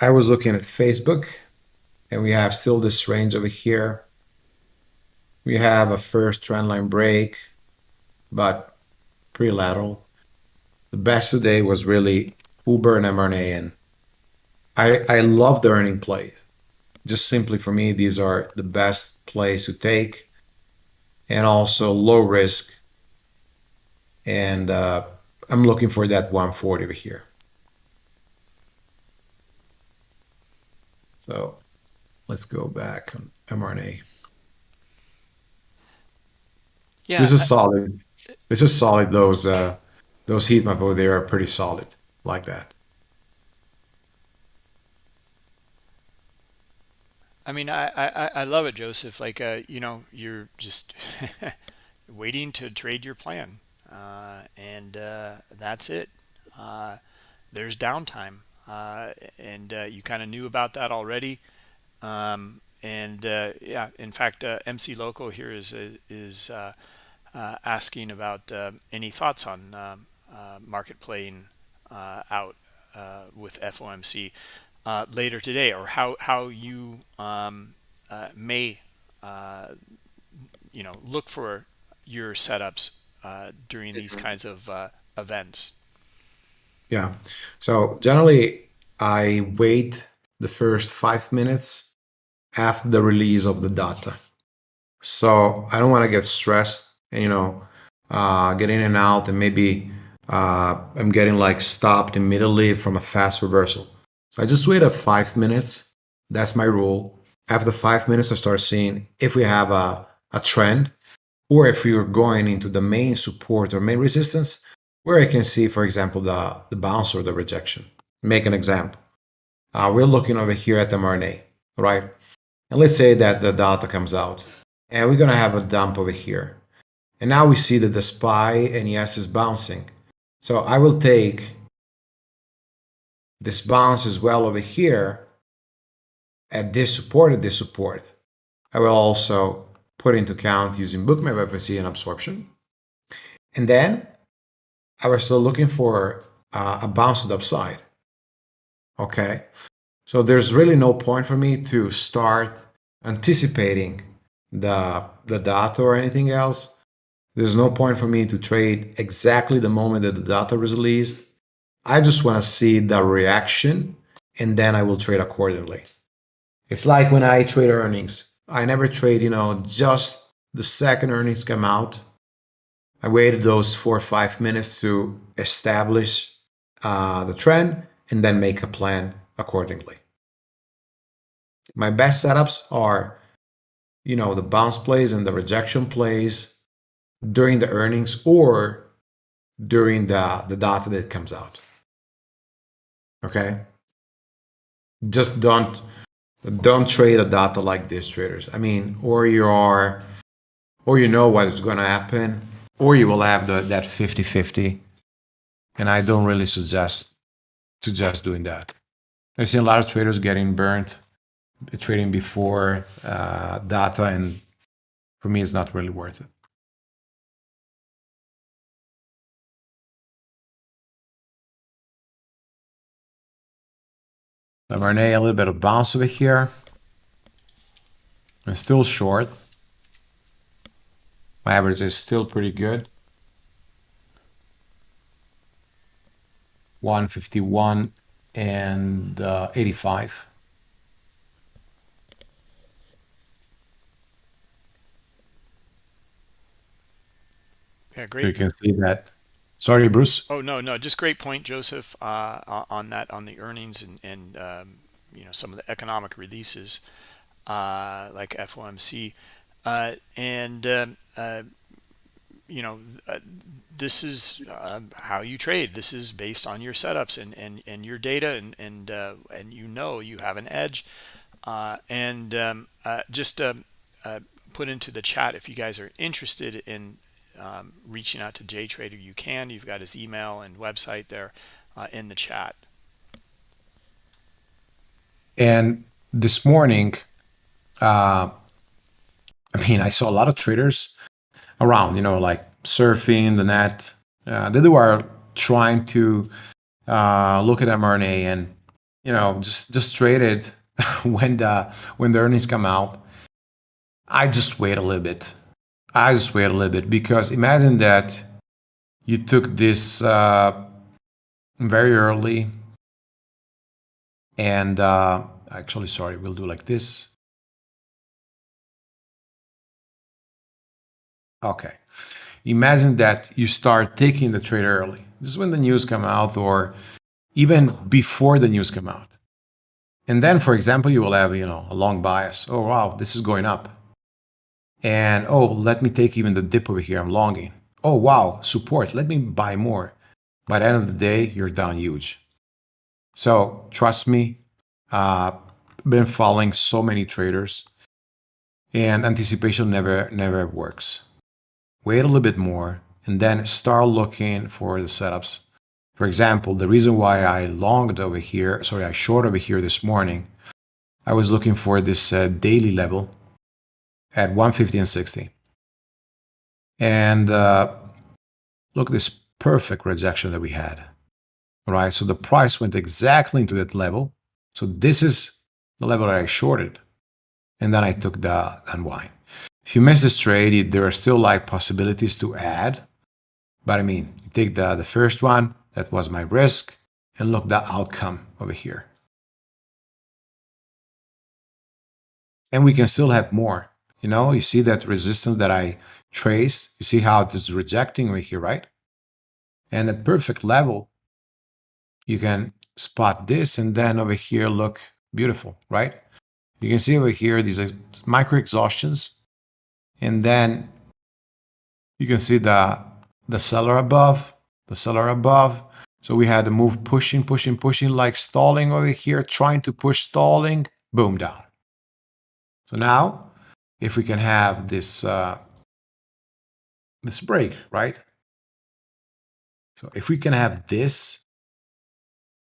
I was looking at Facebook, and we have still this range over here. We have a first trend line break, but pretty lateral the best today was really Uber and mRNA. And I, I love the earning play. Just simply for me, these are the best plays to take and also low risk. And uh, I'm looking for that 140 over here. So let's go back on mRNA. Yeah. This is solid. This is solid. Those uh, those heat map over there are pretty solid like that. I mean, I, I, I love it, Joseph. Like, uh, you know, you're just [laughs] waiting to trade your plan. uh, and uh, that's it. Uh, there's downtime, uh, and uh, you kind of knew about that already. Um, and yeah, in fact, MC Loco here is is asking about any thoughts on um, market playing out with FOMC later today, or how how you um, may you know look for your setups uh, during these kinds of uh, events? Yeah. So generally, I wait the first five minutes after the release of the data. So I don't want to get stressed and, you know, uh, get in and out and maybe uh, I'm getting like stopped immediately from a fast reversal. So I just wait a five minutes. That's my rule. After five minutes, I start seeing if we have a, a trend or if you're going into the main support or main resistance, where I can see, for example, the, the bounce or the rejection. Make an example. Uh, we're looking over here at the mRNA, right? And let's say that the data comes out and we're going to have a dump over here. And now we see that the SPY and ES is bouncing. So I will take this bounce as well over here at this support, at this support. I will also put into account using bookmap FOMC and absorption. And then I was still looking for uh, a bounce to the upside. Okay, so there's really no point for me to start anticipating the, the data or anything else. There's no point for me to trade exactly the moment that the data was released. I just want to see the reaction and then I will trade accordingly. It's like when I trade earnings. I never trade, you know, just the second earnings come out. I waited those four or five minutes to establish uh, the trend and then make a plan accordingly. My best setups are, you know, the bounce plays and the rejection plays during the earnings or during the, the data that comes out. Okay? Just don't don't trade a data like this, traders. I mean, or you are, or you know what is going to happen, or you will have the, that 50-50. And I don't really suggest suggest doing that. I've seen a lot of traders getting burnt trading before uh, data, and for me, it's not really worth it. MRNA, a little bit of bounce over here. I'm still short. My average is still pretty good. 151 and uh, 85. Yeah, great. You can see that Sorry, Bruce. Oh no, no, just great point, Joseph, uh, on that on the earnings and and um, you know some of the economic releases uh, like FOMC, uh, and um, uh, you know uh, this is um, how you trade. This is based on your setups and and and your data, and and uh, and you know you have an edge, and um, just um, put into the chat if you guys are interested in um, reaching out to JTrader, you can. You've got his email and website there uh, in the chat. And this morning, uh, I mean, I saw a lot of traders around, you know, like surfing the net. Uh, they were trying to uh, look at mRNA and, you know, just just trade it [laughs] when the when the earnings come out. I just wait a little bit I wait a little bit because imagine that you took this uh, very early and uh, actually, sorry, we'll do like this. Okay. Imagine that you start taking the trade early. This is when the news come out or even before the news come out. And then, for example, you will have, you know, a long bias. Oh, wow, this is going up and oh, let me take even the dip over here. I'm longing. Oh, wow, support. Let me buy more. By the end of the day, you're down huge. So trust me, uh, been following so many traders and anticipation never, never works. Wait a little bit more, and then start looking for the setups. For example, the reason why I longed over here, sorry, I short over here this morning, I was looking for this uh, daily level at 150 and 60. And uh, look, this perfect rejection that we had. All right, so the price went exactly into that level. So this is the level that I shorted. And then I took the unwind. If you miss this trade, there are still like possibilities to add. But I mean, take the, the first one, that was my risk, and look the outcome over here. And we can still have more. You know, you see that resistance that I traced. You see how it is rejecting over here, right? And at perfect level, you can spot this and then over here look beautiful, right? You can see over here, these are micro exhaustions. And then you can see the, the seller above, the seller above. So we had to move pushing, pushing, pushing, like stalling over here, trying to push stalling, boom, down. So now, if we can have this, uh, this break, right? So if we can have this,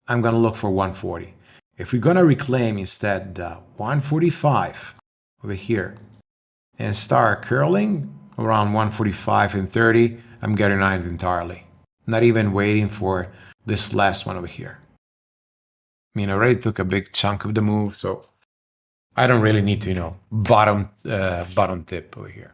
I'm going to look for 140. If we're going to reclaim instead the 145 over here and start curling around 145 and 30, I'm getting out entirely. Not even waiting for this last one over here. I mean, I already took a big chunk of the move, so I don't really need to, you know, bottom, uh, bottom tip over here.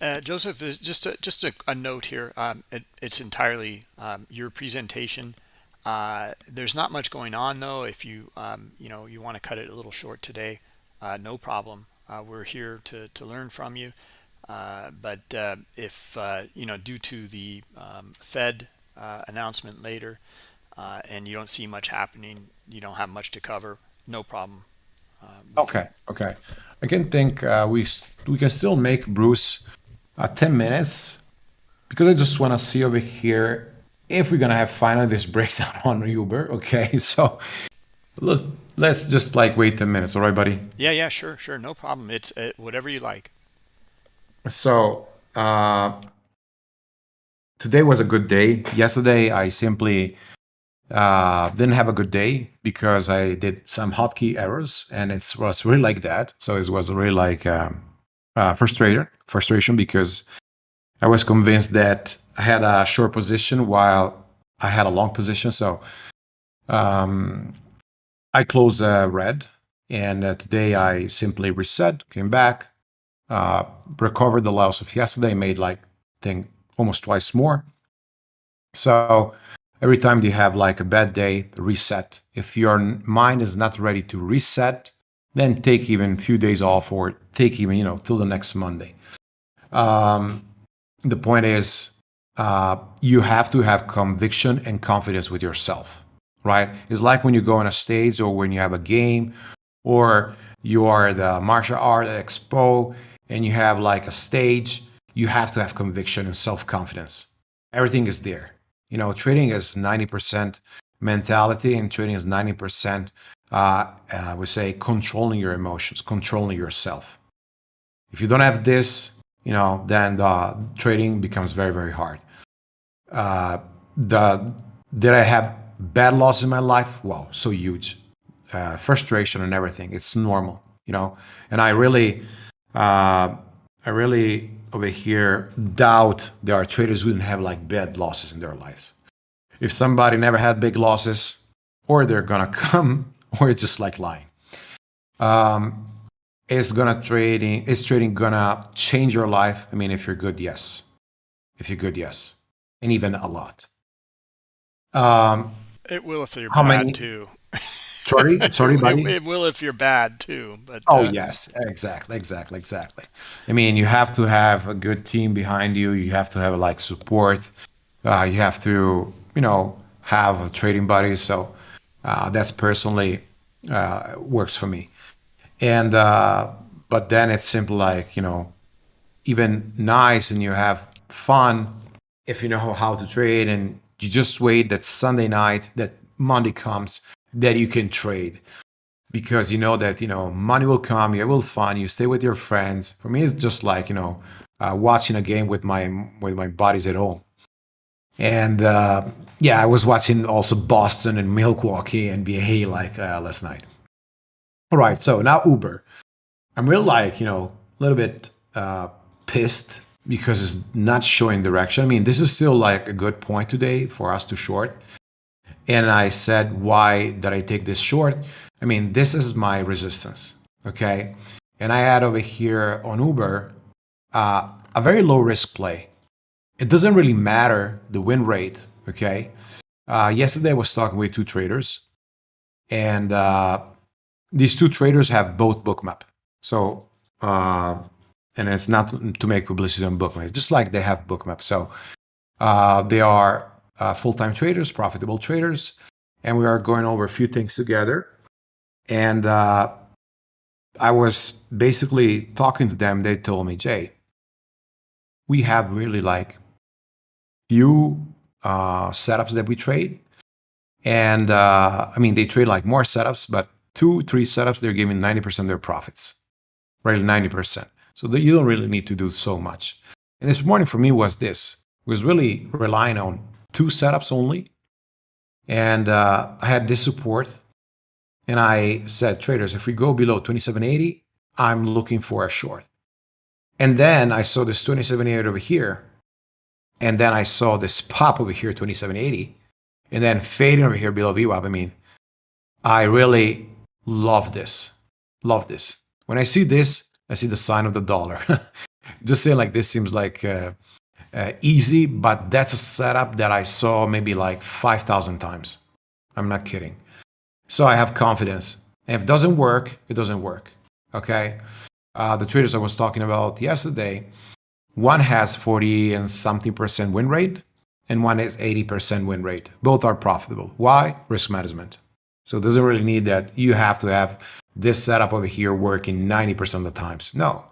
Uh, Joseph, just a, just a, a note here. Um, it, it's entirely um, your presentation. Uh, there's not much going on though. If you um, you know you want to cut it a little short today, uh, no problem. Uh, we're here to to learn from you. Uh, but uh, if you know due to the um, Fed announcement later, and you don't see much happening, you don't have much to cover. No problem. okay, okay. I can think we we can still make Bruce uh, 10 minutes because I just want to see over here if we're gonna have finally this breakdown [laughs] on Uber. Okay, [laughs] so let's let's just like wait 10 minutes, all right, buddy? Yeah, yeah, sure, sure, no problem. It's uh, whatever you like. So uh, today was a good day. Yesterday I simply uh, didn't have a good day because I did some hotkey errors, and it was really like that. So it was really like. Um, uh, frustrated, frustration because I was convinced that I had a short position while I had a long position. So um, I closed uh, red, and uh, today I simply reset, came back, uh, recovered the loss of yesterday, made like think almost twice more. So every time you have like a bad day, reset. If your mind is not ready to reset, then take even a few days off or take even, you know, till the next Monday. Um, the point is, uh, you have to have conviction and confidence with yourself, right? It's like when you go on a stage or when you have a game or you are the martial art expo and you have like a stage, you have to have conviction and self-confidence. Everything is there. You know, trading is 90% mentality and trading is 90% uh, uh, we say controlling your emotions, controlling yourself. If you don't have this, you know, then the trading becomes very, very hard. Uh, the did I have bad losses in my life? Wow, so huge, uh, frustration and everything. It's normal, you know. And I really, uh, I really over here doubt there are traders who didn't have like bad losses in their lives. If somebody never had big losses, or they're gonna [laughs] come [laughs] or it's just like lying. Um, is gonna trading is trading gonna change your life? I mean, if you're good, yes. If you're good, yes, and even a lot. Um, it will if you're bad many, too. [laughs] Sorry, sorry, [laughs] it, buddy. it will if you're bad too. But Oh uh, yes, exactly, exactly, exactly. I mean, you have to have a good team behind you. You have to have like support. Uh, you have to, you know, have a trading buddies. So uh, that's personally uh, works for me. And uh, but then it's simple like you know, even nice, and you have fun if you know how to trade, and you just wait that Sunday night that Monday comes that you can trade because you know that you know money will come, you will fun, you stay with your friends. For me, it's just like you know uh, watching a game with my with my buddies at home. And uh, yeah, I was watching also Boston and Milwaukee and NBA like uh, last night. All right, so now Uber. I'm really like you know a little bit uh, pissed because it's not showing direction. I mean, this is still like a good point today for us to short. And I said, why did I take this short? I mean, this is my resistance, okay? And I had over here on Uber uh, a very low risk play. It doesn't really matter the win rate, okay? Uh, yesterday I was talking with two traders, and uh, these two traders have both Bookmap. So, uh, and it's not to make publicity on Bookmap, just like they have Bookmap. So, uh, they are uh, full-time traders, profitable traders, and we are going over a few things together. And uh, I was basically talking to them. They told me, Jay, we have really like few uh, setups that we trade, and uh, I mean they trade like more setups, but two, three setups they're giving ninety percent of their profits, right? ninety percent. So that you don't really need to do so much. And this morning for me was this was really relying on two setups only. And uh, I had this support. And I said, traders, if we go below 2780, I'm looking for a short. And then I saw this 2780 over here. And then I saw this pop over here, 2780. And then fading over here below VWAP. I mean, I really love this. Love this. When I see this, I see the sign of the dollar. [laughs] Just saying like this seems like uh, uh, easy, but that's a setup that I saw maybe like 5,000 times. I'm not kidding. So I have confidence. And if it doesn't work, it doesn't work. Okay. Uh, the traders I was talking about yesterday, one has 40 and something percent win rate, and one is 80% win rate. Both are profitable. Why? Risk management. So it doesn't really need that you have to have this setup over here working 90% of the times. No,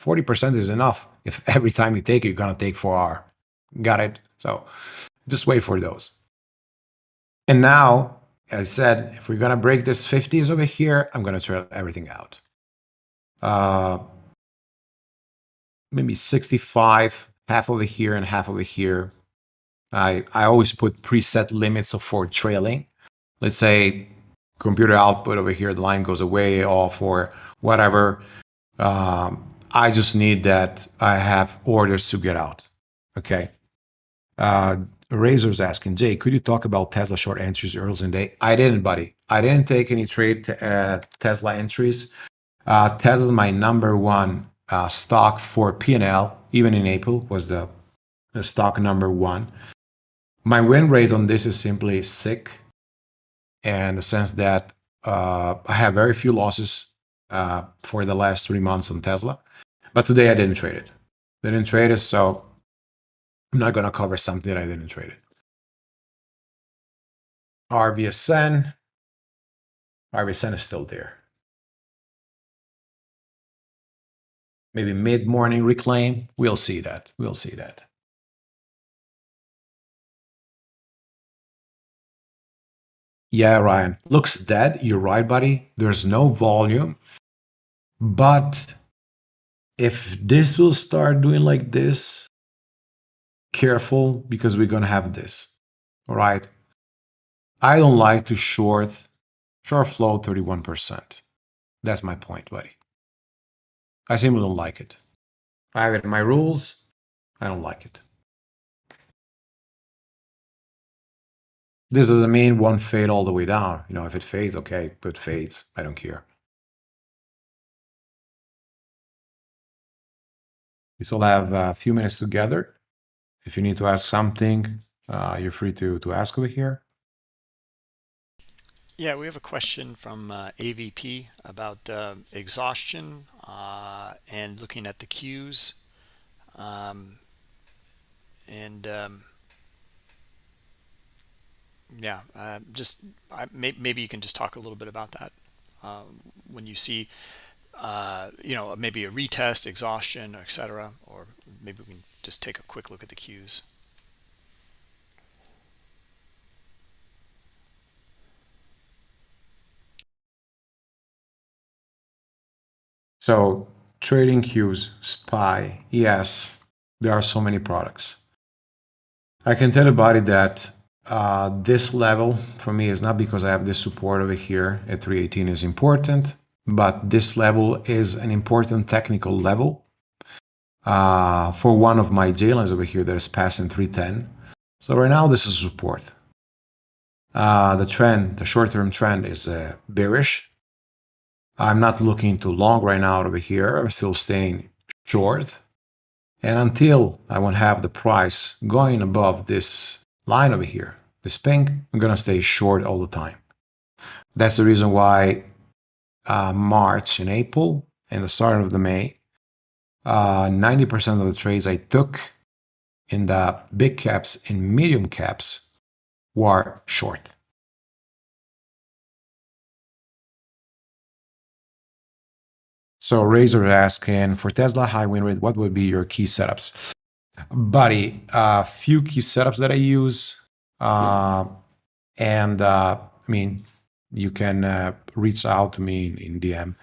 40% is enough. If [laughs] every time you take it, you're going to take 4R. Got it? So just wait for those. And now, as I said, if we're going to break this 50s over here, I'm going to try everything out. Uh, maybe 65, half over here and half over here. I, I always put preset limits for trailing. Let's say computer output over here, the line goes away off or whatever. Um, I just need that I have orders to get out. Okay. Uh, Razor's asking, Jay, could you talk about Tesla short entries early in the day? I didn't, buddy. I didn't take any trade uh, Tesla entries. Uh, Tesla, my number one uh, stock for P&L, even in April, was the, the stock number one. My win rate on this is simply sick, in the sense that uh, I have very few losses uh, for the last three months on Tesla. But today I didn't trade it. Didn't trade it, so I'm not going to cover something that I didn't trade it. RVSN. RVSN is still there. Maybe mid-morning reclaim. We'll see that. We'll see that. Yeah, Ryan. Looks dead. You're right, buddy. There's no volume. But if this will start doing like this, careful because we're going to have this. All right. I don't like to short, short float 31%. That's my point, buddy. I simply don't like it. I have it in my rules. I don't like it. This doesn't mean one fade all the way down. You know, if it fades, okay, but fades. I don't care. We still have a few minutes together. If you need to ask something, uh, you're free to, to ask over here. Yeah, we have a question from uh, AVP about uh, exhaustion uh, and looking at the Qs. Um, and um, yeah, uh, just I, may, maybe you can just talk a little bit about that uh, when you see, uh, you know, maybe a retest, exhaustion, etc. Or maybe we can just take a quick look at the Qs. So trading Qs, SPY, yes, there are so many products. I can tell everybody that uh, this level for me is not because I have this support over here at 318 is important, but this level is an important technical level uh, for one of my J lines over here that is passing 310. So right now this is support. Uh, the trend, the short-term trend is uh, bearish. I'm not looking too long right now over here. I'm still staying short. And until I won't have the price going above this line over here, this pink, I'm going to stay short all the time. That's the reason why uh, March and April and the start of the May, 90% uh, of the trades I took in the big caps and medium caps were short. So Razor asking for Tesla high win rate, what would be your key setups? Buddy, a uh, few key setups that I use. Uh, and uh, I mean, you can uh, reach out to me in, in DM.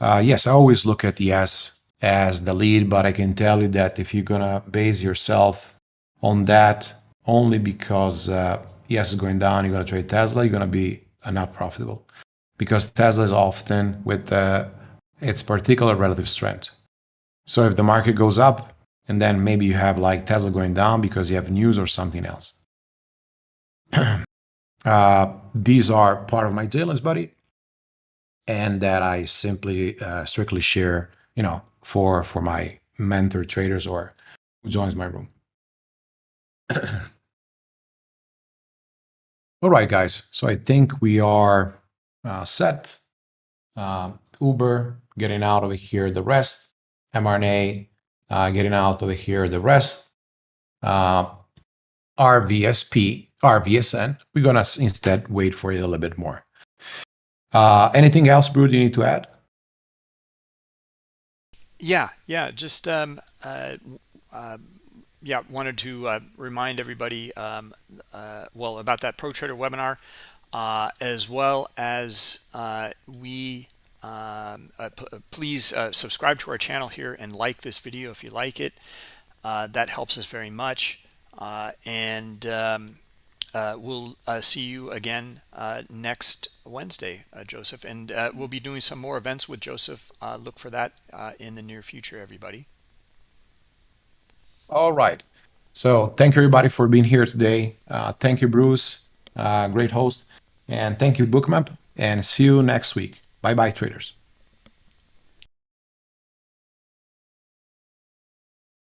Uh, yes, I always look at yes as the lead, but I can tell you that if you're gonna base yourself on that only because uh, yes is going down, you're gonna trade Tesla, you're gonna be not profitable because Tesla is often with the its particular relative strength. So if the market goes up, and then maybe you have like Tesla going down because you have news or something else. [clears throat] uh, these are part of my J-lines, buddy, and that I simply uh, strictly share, you know, for for my mentor traders or who joins my room. [clears throat] All right, guys. So I think we are uh, set. Um, Uber, getting out over here the rest, mRNA, uh, getting out over here the rest, uh, RVSP, RVSN, we're going to instead wait for it a little bit more. Uh, anything else, Bruce, you need to add? Yeah, yeah, just um, uh, uh, yeah, wanted to uh, remind everybody, um, uh, well, about that Pro Trader webinar, uh, as well as uh, we um, uh, uh, please uh, subscribe to our channel here and like this video if you like it. Uh, that helps us very much. Uh, and um, uh, we'll see you again next Wednesday, Joseph. And we'll be doing some more events with Joseph. look for that in the near future, everybody. All right. So thank you, everybody, for being here today. thank you, Bruce. great host. And thank you, Bookmap. And see you next week. Bye bye, traders.